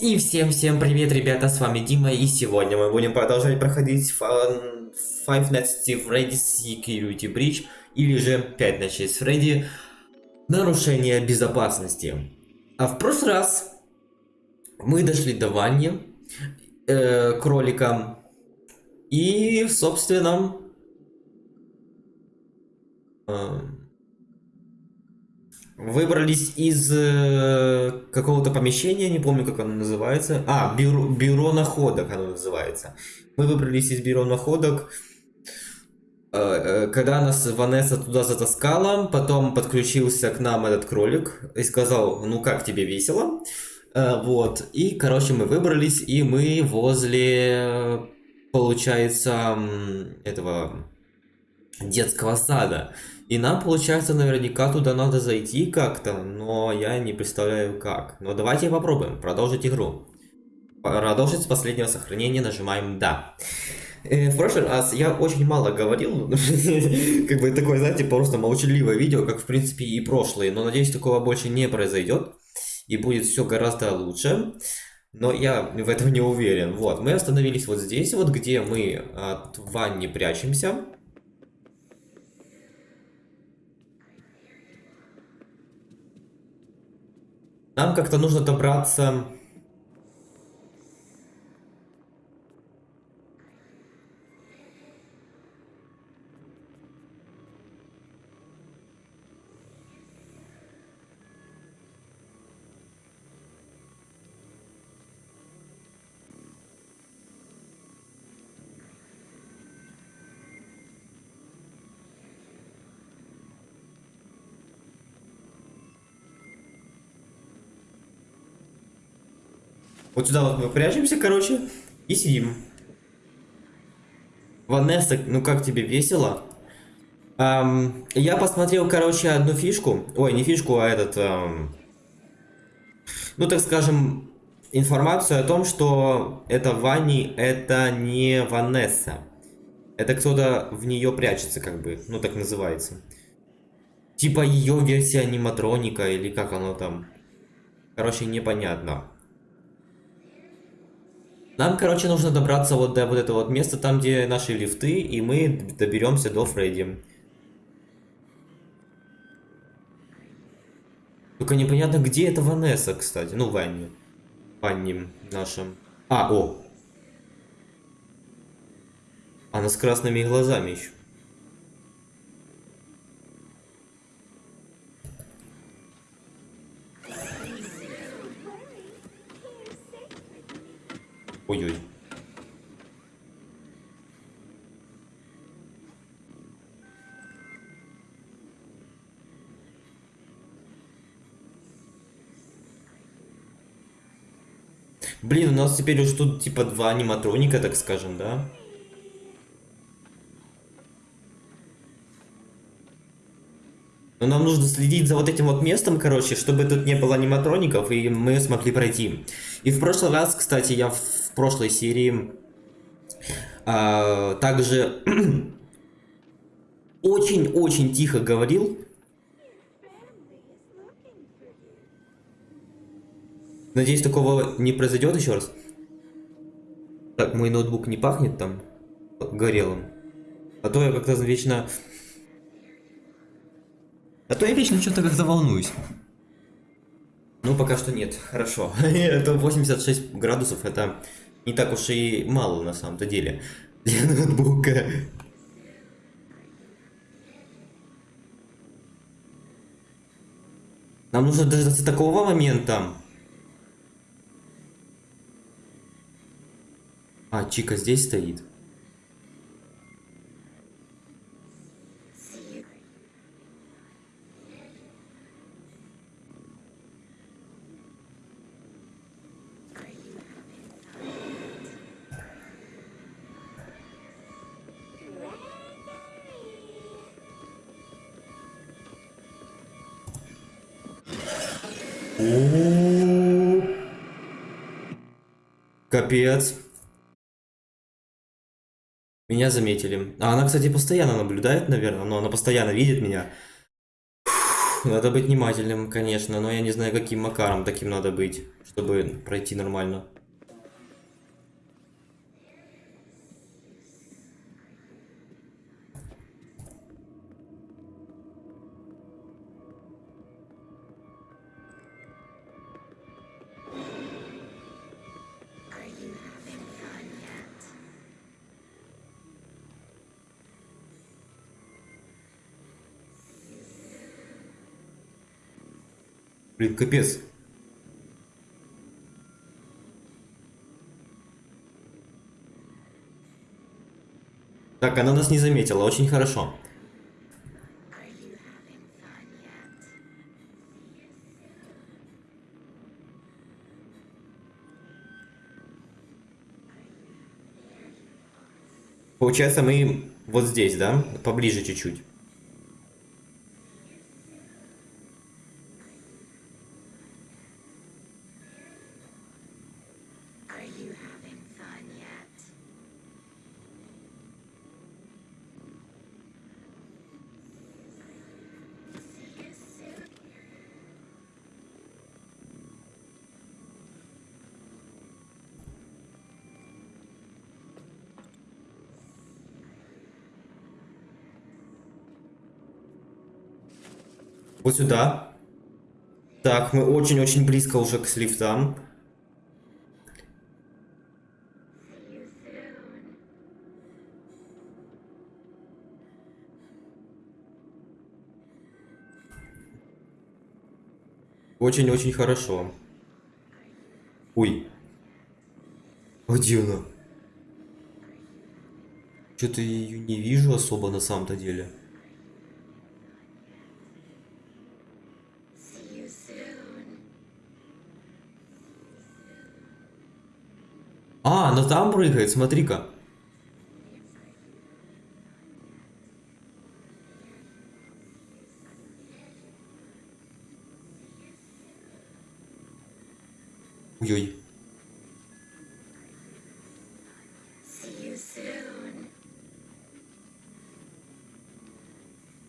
И всем-всем привет, ребята, с вами Дима, и сегодня мы будем продолжать проходить Five Nights at Freddy's Security Breach, или же 5 ночей с Фредди, нарушение безопасности. А в прошлый раз мы дошли до Ванни, э, кролика, и, собственно, э, Выбрались из э, какого-то помещения, не помню, как оно называется. А, бюро, бюро находок оно называется. Мы выбрались из бюро находок, э, э, когда нас Ванесса туда затаскала, потом подключился к нам этот кролик и сказал, ну как тебе весело? Вот, и, короче, мы выбрались, и мы возле, получается, этого детского сада. И нам, получается, наверняка туда надо зайти как-то, но я не представляю как. Но давайте попробуем продолжить игру. Продолжить с последнего сохранения нажимаем «Да». Э, в прошлый раз я очень мало говорил, как бы такое, знаете, просто молчаливое видео, как в принципе и прошлые, но надеюсь, такого больше не произойдет, и будет все гораздо лучше, но я в этом не уверен. Вот, мы остановились вот здесь, вот где мы от Ванни прячемся, Нам как-то нужно добраться Вот сюда вот мы прячемся, короче, и сидим. Ванесса, ну как тебе весело? Эм, я посмотрел, короче, одну фишку. Ой, не фишку, а этот... Эм, ну, так скажем, информацию о том, что это Ванни, это не Ванесса. Это кто-то в нее прячется, как бы. Ну, так называется. Типа ее версия аниматроника, или как оно там. Короче, непонятно. Нам, короче, нужно добраться вот до вот этого вот места, там, где наши лифты, и мы доберемся до Фредди. Только непонятно, где это Ванесса, кстати. Ну, Ванни. Ванни нашим. А, о. Она с красными глазами еще. Ой-ой. Блин, у нас теперь уже тут типа два аниматроника, так скажем, да? Но нам нужно следить за вот этим вот местом, короче, чтобы тут не было аниматроников, и мы смогли пройти. И в прошлый раз, кстати, я прошлой серии а, также очень-очень тихо говорил. Надеюсь, такого не произойдет еще раз. Так, мой ноутбук не пахнет там горелым. А то я как-то вечно а то я вечно что-то как-то волнуюсь. Ну, пока что нет. Хорошо. это 86 градусов, это не так уж и мало на самом-то деле. Для ноутбука. Нам нужно дождаться такого момента. А, Чика здесь стоит. Капец. Меня заметили. А она, кстати, постоянно наблюдает, наверное, но она постоянно видит меня. Надо быть внимательным, конечно, но я не знаю, каким макаром таким надо быть, чтобы пройти нормально. Блин, капец. Так, она нас не заметила, очень хорошо. Получается, мы вот здесь, да? Поближе чуть-чуть. Вот сюда. Так, мы очень-очень близко уже к лифтам. Очень-очень хорошо. Ой. А где она? Что-то ее не вижу особо на самом-то деле. А, она там прыгает, смотри-ка. Ой-ой.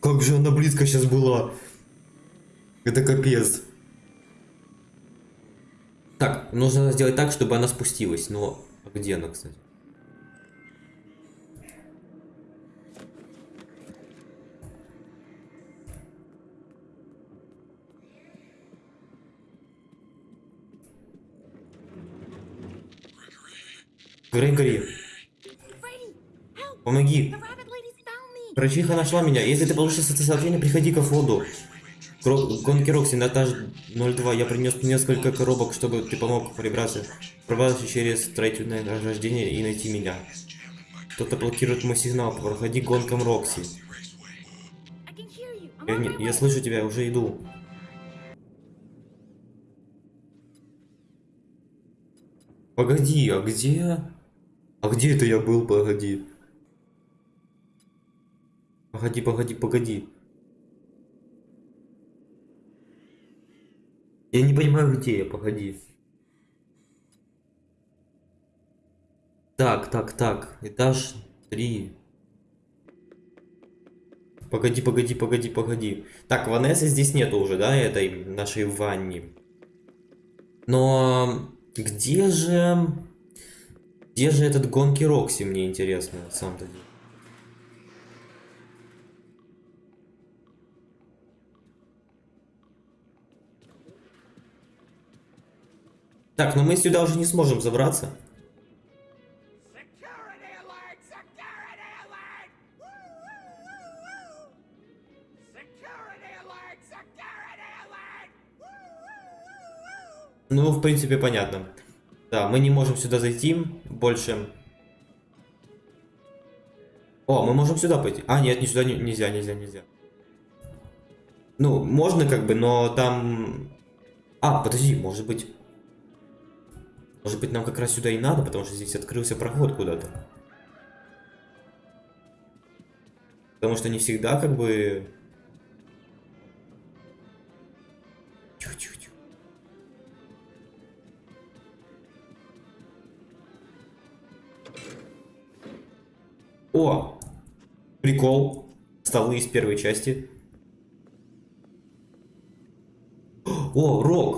Как же она близко сейчас была. Это капец. Так, нужно сделать так, чтобы она спустилась. Но где она, кстати? Грегори, помоги. Врачиха нашла меня. Если ты получишь это сообщение, приходи ко входу. Гонки Рокси этаж 02. Я принес несколько коробок, чтобы ты помог прибраться. Пробраться через строительное ограждение и найти меня. Кто-то блокирует мой сигнал. Проходи гонкам Рокси. Я, не- я слышу тебя, уже иду. Погоди, а где... А где это я был, погоди? Погоди, погоди, погоди. Я не понимаю, где я, погоди. Так, так, так. Этаж 3. Погоди, погоди, погоди, погоди. Так, Ванессы здесь нету уже, да, этой нашей Ванни. Но где же... Где же этот гонки Рокси, мне интересно, на самом-то деле. Так, но мы сюда уже не сможем забраться. Ну, в принципе, понятно. Да, мы не можем сюда зайти больше. О, мы можем сюда пойти. А, нет, не сюда не- нельзя, нельзя, нельзя. Ну, можно как бы, но там... А, подожди, может быть... Может быть, нам как раз сюда и надо, потому что здесь открылся проход куда-то. Потому что не всегда как бы... Тихо, тихо, тихо. О! Прикол. Столы из первой части. О, рок!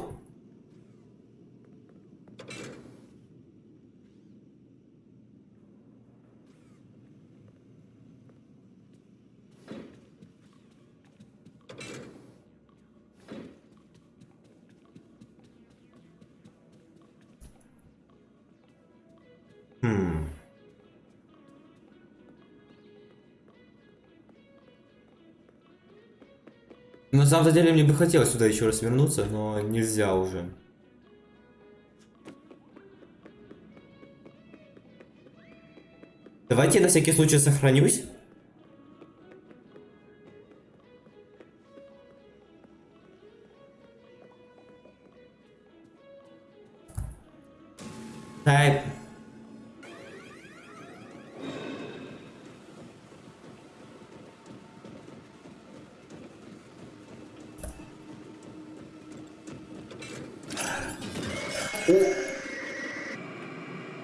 На самом деле мне бы хотелось сюда еще раз вернуться, но нельзя уже. Давайте на всякий случай сохранюсь.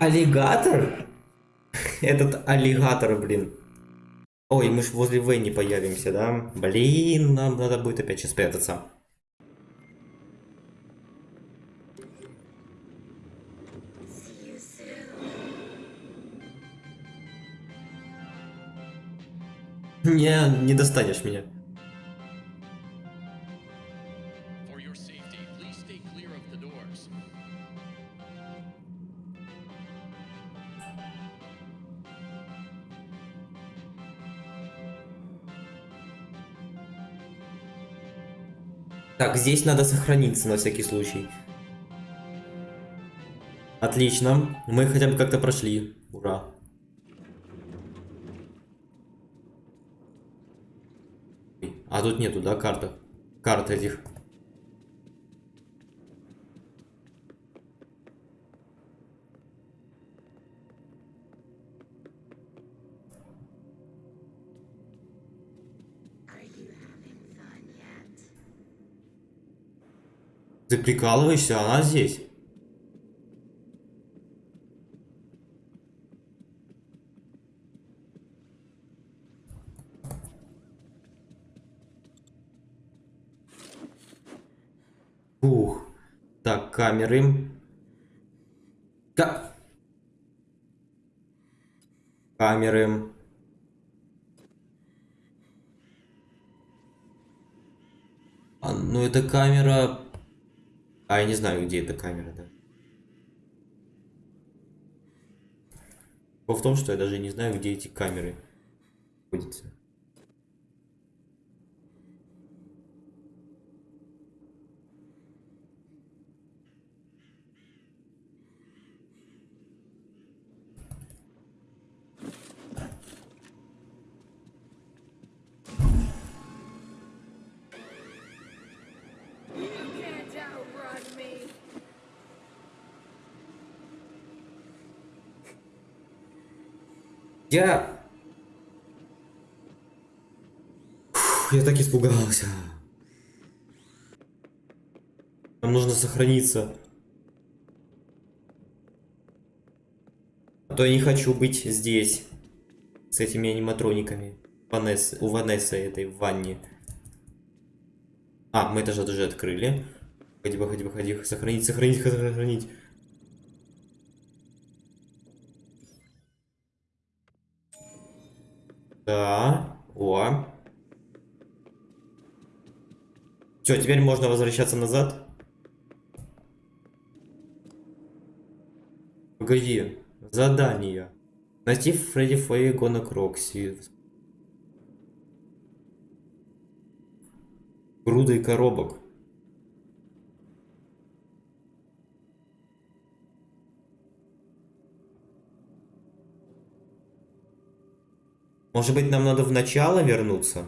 Аллигатор? Этот аллигатор, блин. Ой, мы ж возле Венни появимся, да? Блин, нам надо будет опять сейчас soon. Не, не достанешь меня. Так, здесь надо сохраниться на всякий случай. Отлично. Мы хотя бы как-то прошли. Ура. А тут нету, да, карты? Карт этих. Ты прикалываешься, она здесь. Ух. Так, камеры. Ка... Камеры. А, ну это камера... А, я не знаю, где эта камера, да. Дело в том, что я даже не знаю, где эти камеры находятся. Я... Фух, я так испугался. Нам нужно сохраниться. А то я не хочу быть здесь. С этими аниматрониками. Ванесс, у Ванессы этой в ванне. А, мы это же уже открыли. Выходи, выходи, выходи. Сохранить, сохранить, сохранить. Да. О. Все, теперь можно возвращаться назад. Погоди. Задание. Найти Фредди Фэй Гона Крокси. Грудой коробок. Может быть, нам надо в начало вернуться?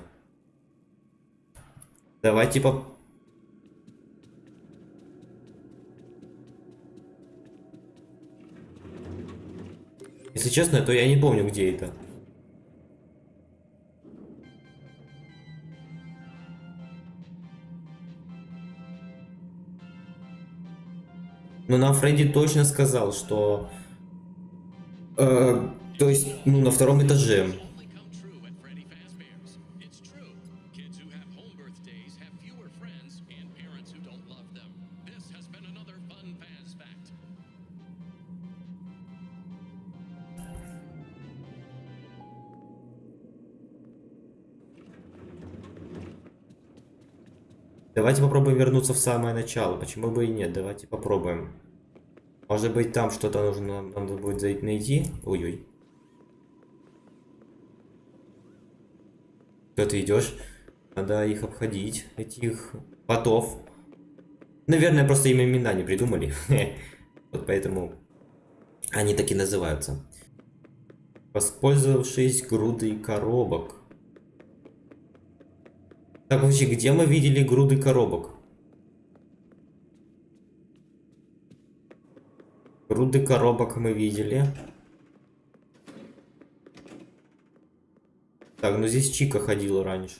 Давай, типа... Если честно, то я не помню, где это. Но нам Фредди точно сказал, что... э, то есть, ну, на втором этаже. Давайте попробуем вернуться в самое начало. Почему бы и нет? Давайте попробуем. Может быть, там что-то нужно надо будет найти? Ой-ой. Куда ты идешь? Надо их обходить, этих ботов. Наверное, просто им имена не придумали. Вот поэтому они так и называются. Воспользовавшись грудой коробок. Так, вообще, где мы видели груды коробок? Груды коробок мы видели. Так, ну здесь Чика ходила раньше.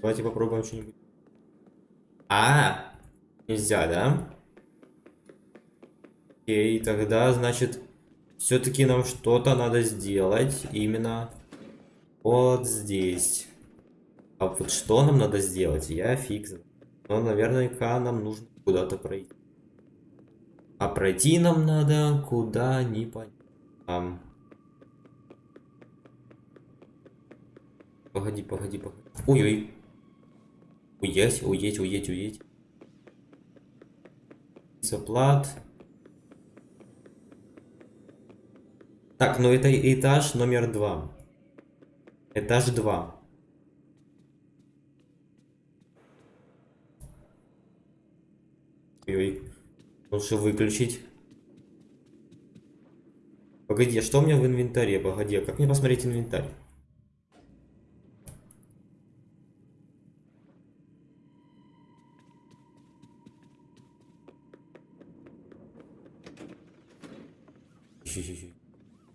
Давайте попробуем что-нибудь. А, нельзя, да? Окей, тогда, значит, все-таки нам что-то надо сделать именно вот здесь. А вот что нам надо сделать, я фиг знаю. Но наверняка нам нужно куда-то пройти. А пройти нам надо куда не понятно. Погоди, погоди, погоди. Ой-ой. Уедь, уедь, уедь, уедь. Так, ну это этаж номер два. Этаж два. Ой, лучше выключить. Погоди, а что у меня в инвентаре? Погоди, а как мне посмотреть инвентарь?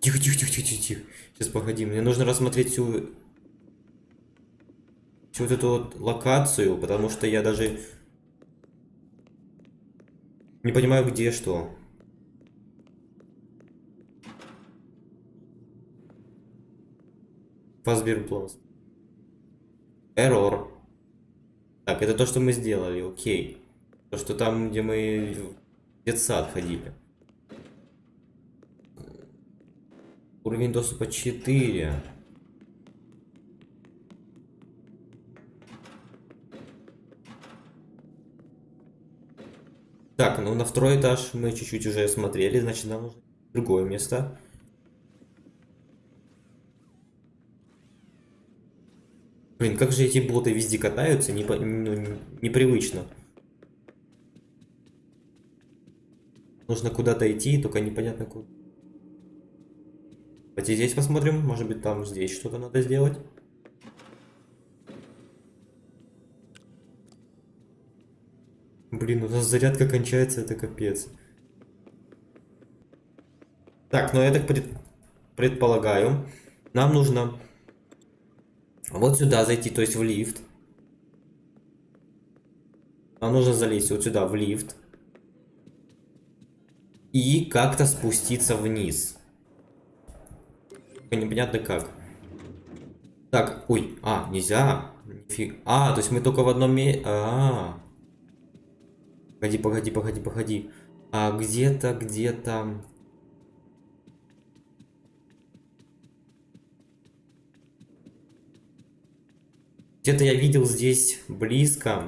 Тихо, тихо, тихо, тихо, тихо, тихо. Сейчас погоди, мне нужно рассмотреть всю... Всю вот эту вот локацию, потому что я даже... Не понимаю, где что. Фасберблост. Эррор. Так, это то, что мы сделали, окей. То, что там, где мы в детсад ходили. Уровень доступа 4. Так, ну на второй этаж мы чуть-чуть уже смотрели, значит нам нужно другое место. Блин, как же эти боты везде катаются, не, ну, непривычно. Нужно куда-то идти, только непонятно куда. Давайте здесь посмотрим, может быть там здесь что-то надо сделать. Блин, у нас зарядка кончается, это капец. Так, ну я так пред... предполагаю, нам нужно вот сюда зайти, то есть в лифт. Нам нужно залезть вот сюда, в лифт. И как-то спуститься вниз. Непонятно как. Так, ой, а, нельзя. Нифиг. А, то есть мы только в одном месте... А, -а, а. Погоди, погоди, погоди, погоди. А где-то, где-то... Где-то я видел здесь близко.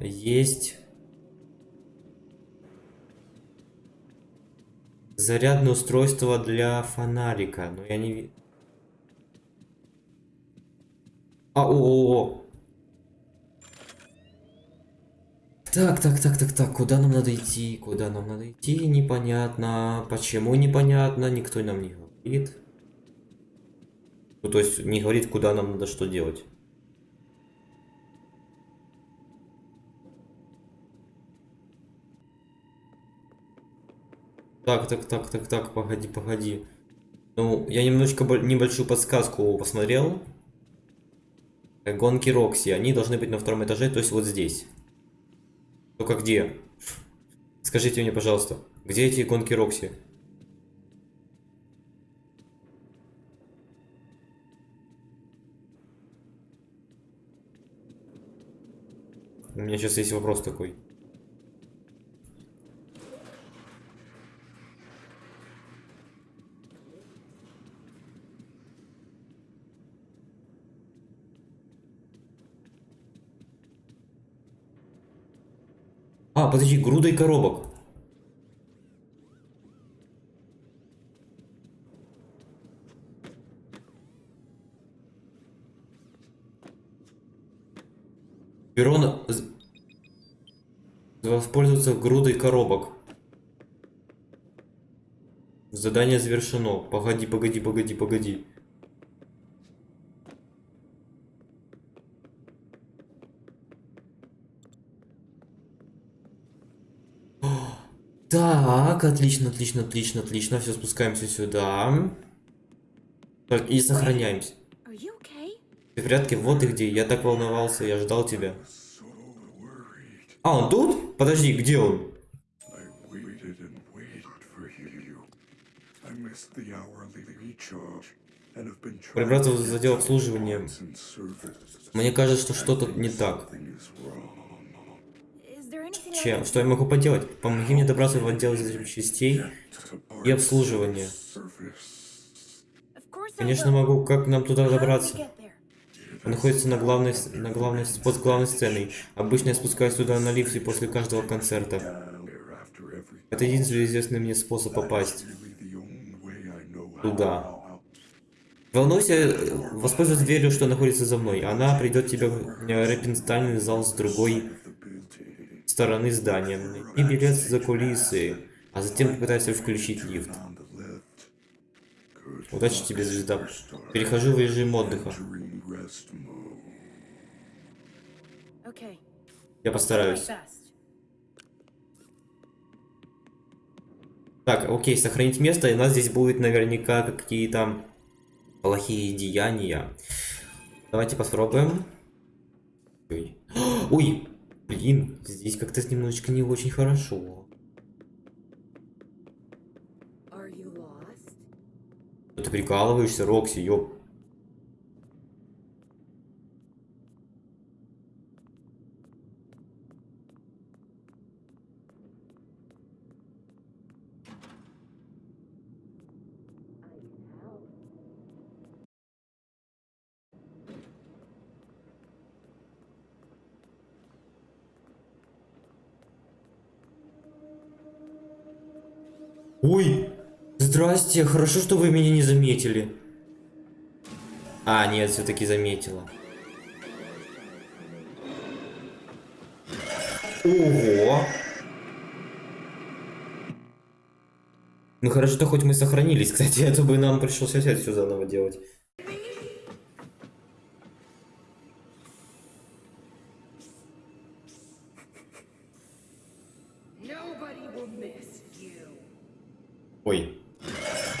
Есть... Зарядное устройство для фонарика. Но я не. А, о, о, о. Так, так, так, так, так, куда нам надо идти? Куда нам надо идти? Непонятно. Почему непонятно? Никто нам не говорит. Ну, то есть не говорит, куда нам надо что делать. Так, так, так, так, так, погоди, погоди. Ну, я немножечко небольшую подсказку посмотрел. Гонки Рокси, они должны быть на втором этаже, то есть вот здесь. Только где? Скажите мне, пожалуйста, где эти гонки Рокси? У меня сейчас есть вопрос такой. А, подожди, грудой коробок. З- Воспользоваться грудой коробок. Задание завершено. Погоди, погоди, погоди, погоди. Так, отлично, отлично, отлично, отлично. Все, спускаемся сюда. Так, и сохраняемся. Ты в порядке? Вот и где. Я так волновался, я ждал тебя. А, он тут? Подожди, где он? Прибраться отдел to обслуживания. Мне кажется, что что-то не так. Can Что я могу поделать? Помоги мне добраться в отдел частей To и обслуживания. Конечно, могу. Как нам туда добраться? Он находится на главной, на главной, под главной сценой. Обычно я спускаюсь туда на лифте после каждого концерта. Это единственный известный мне способ попасть туда. Волнуйся, э, воспользуйся дверью, что находится за мной. Она придет тебе в э, репенстальный зал с другой стороны здания. И билет за кулисы. А затем попытайся включить лифт. Удачи тебе, звезда. Перехожу в режим отдыха. Я постараюсь. Так, окей, сохранить место, и у нас здесь будет наверняка какие-то плохие деяния. Давайте попробуем. Ой. Ой, блин, здесь как-то немножечко не очень хорошо. Ты прикалываешься, Рокси, ёп. Ой, здрасте, хорошо, что вы меня не заметили. А, нет, все-таки заметила. Ого! Ну хорошо, что хоть мы сохранились, кстати, а то бы нам пришлось опять все заново делать.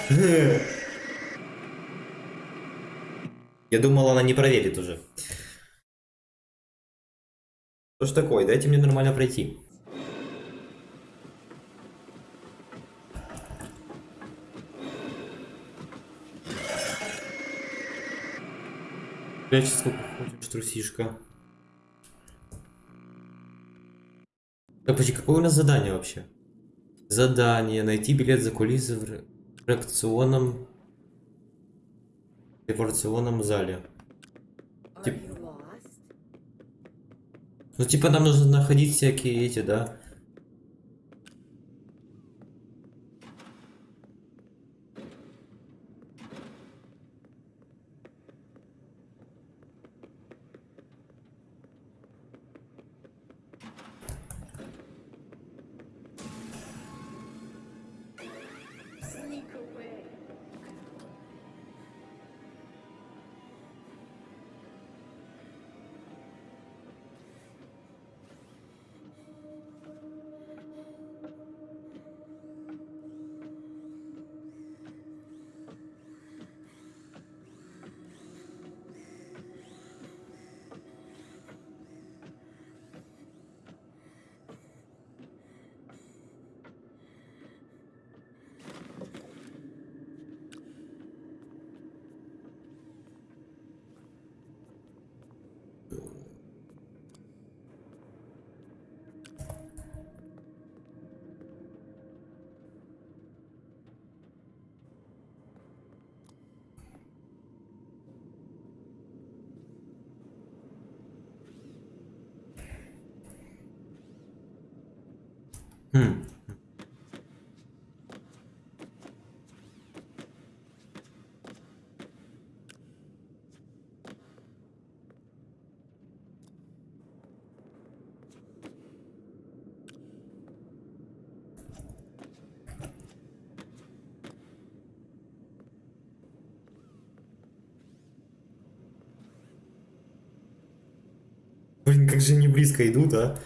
Я думал, она не проверит уже. Что ж такое? Дайте мне нормально пройти. Прячься, сколько хочешь, трусишка. Так, подожди, какое у нас задание вообще? Задание. Найти билет за кулисы в ре- реакционном... репарационном зале. Тип-? Ну, типа, нам нужно находить всякие эти, да? Хм. Блин, как же они близко идут, а?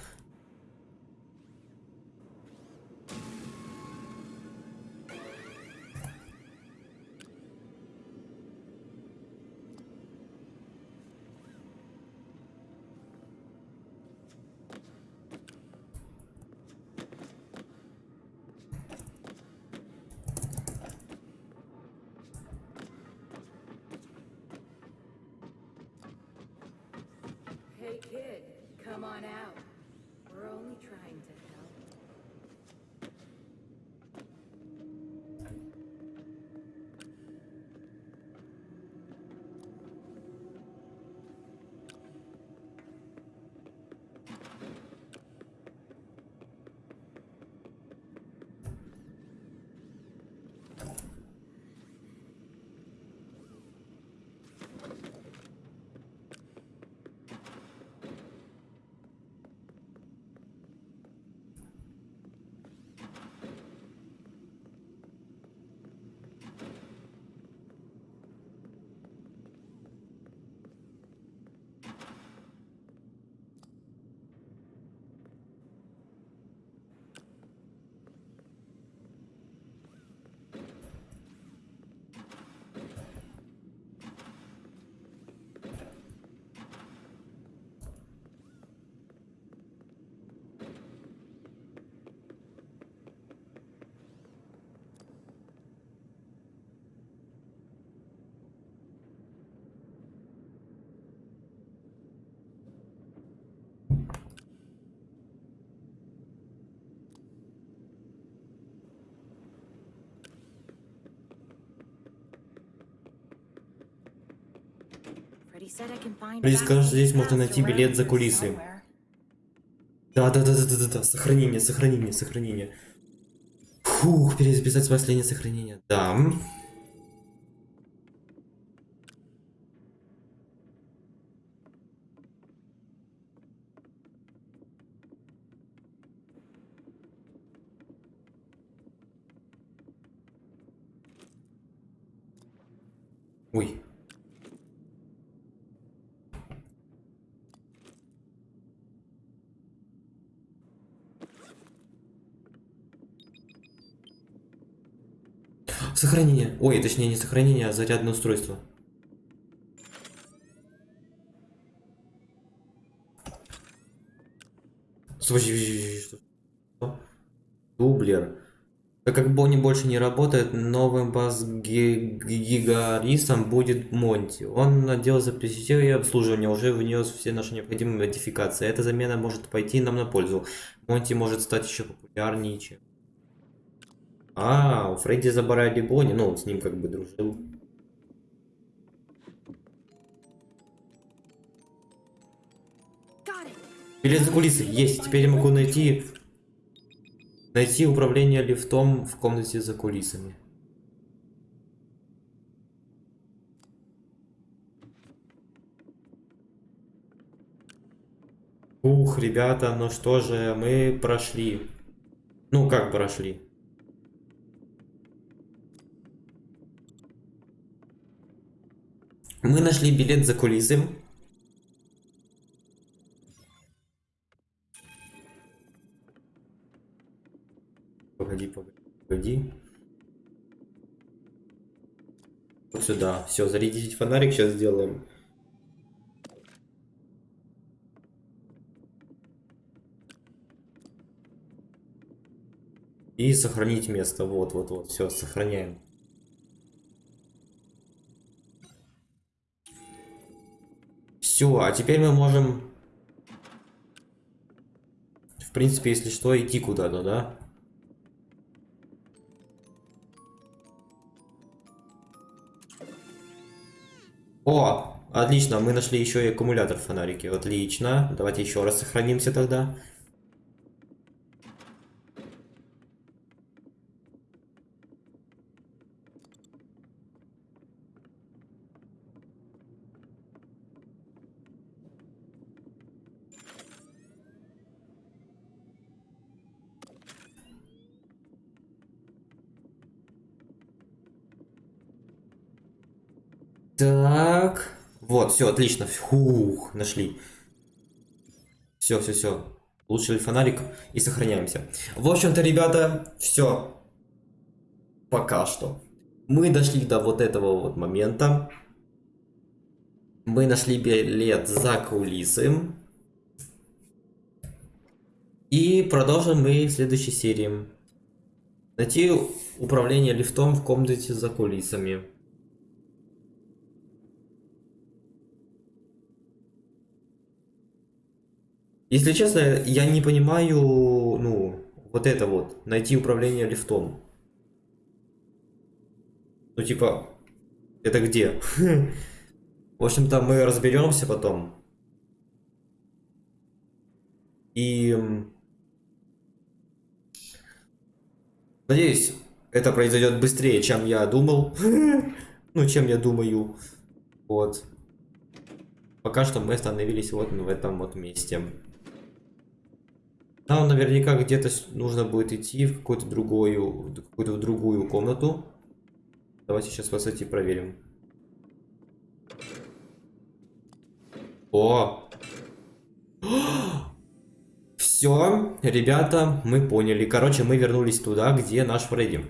Фредди сказал, что здесь можно найти билет за кулисы. Да, да, да, да, да, да, да. Сохранение, сохранение, сохранение. Фух, перезаписать последнее сохранение. Да. Ой. Сохранение. Ой, точнее не сохранение, а зарядное устройство. Что? Дублер. Так как Бонни больше не работает, новым бас-гигаристом будет Монти. Он надел записей и обслуживание, уже внес все наши необходимые модификации. Эта замена может пойти нам на пользу. Монти может стать еще популярнее, чем... А, у Фредди забрали Бонни, ну, он с ним как бы дружил. Билет за кулисы есть. Теперь я могу найти найти управление лифтом в комнате за кулисами. Ух, ребята, ну что же, мы прошли. Ну, как прошли? Мы нашли билет за кулисы. Погоди, погоди, погоди. Вот сюда. Все, зарядить фонарик сейчас сделаем. И сохранить место. Вот, вот, вот. Все, сохраняем. Все, а теперь мы можем, в принципе, если что, идти куда-то, да? О, отлично, мы нашли еще и аккумулятор в фонарике. Отлично. Давайте еще раз сохранимся тогда. Так. Вот, все, отлично. Фух, нашли. Все, все, все. Улучшили фонарик и сохраняемся. В общем-то, ребята, все. Пока что. Мы дошли до вот этого вот момента. Мы нашли билет за кулисы. И продолжим мы в следующей серии. Найти управление лифтом в комнате за кулисами. Если честно, я не понимаю, ну, вот это вот, найти управление лифтом. Ну, типа, это где? В общем-то, мы разберемся потом. И... Надеюсь, это произойдет быстрее, чем я думал. ну, чем я думаю. Вот. Пока что мы остановились вот в этом вот месте. Нам наверняка где-то нужно будет идти в какую-то другую, какую-то другую комнату. Давайте сейчас высоте проверим. О! Все, ребята, мы поняли. Короче, мы вернулись туда, где наш Фредди.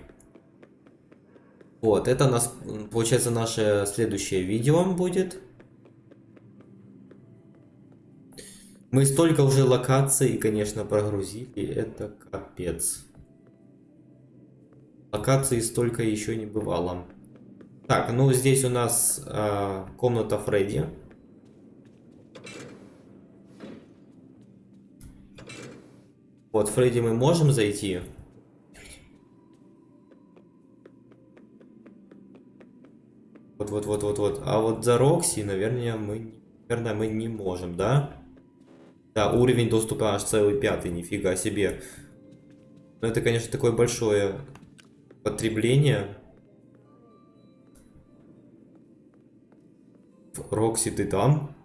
Вот, это у нас, получается, наше следующее видео будет. Мы столько уже локаций, конечно, прогрузили. Это капец. Локаций столько еще не бывало. Так, ну здесь у нас э, комната Фредди. Вот, Фредди мы можем зайти. Вот, вот, вот, вот, вот. А вот за Рокси, наверное, мы, наверное, мы не можем, да? Да, уровень доступа аж целый пятый, нифига себе. Но это, конечно, такое большое потребление. Рокси, ты там?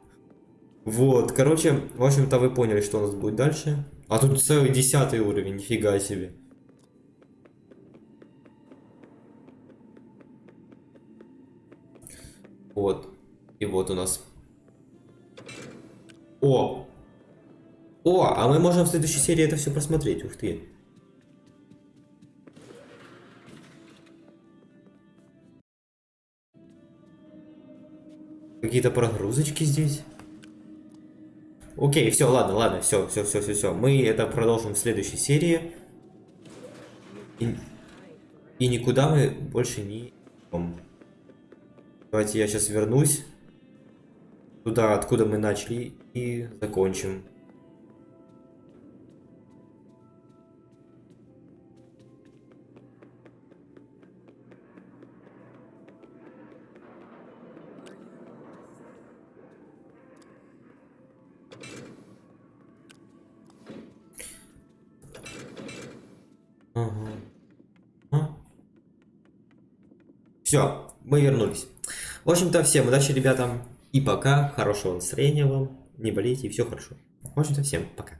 Вот, короче, в общем-то вы поняли, что у нас будет дальше. А тут целый десятый уровень, нифига себе. Вот. И вот у нас. О, о, а мы можем в следующей серии это все просмотреть, ух ты. Какие-то прогрузочки здесь. Окей, все, ладно, ладно, все, все, все, все, все. Мы это продолжим в следующей серии. И, и никуда мы больше не. Давайте я сейчас вернусь туда, откуда мы начали, и закончим. Все, мы вернулись. В общем-то, всем удачи, ребятам. И пока. Хорошего настроения вам. Не болейте, и все хорошо. В общем-то, всем пока.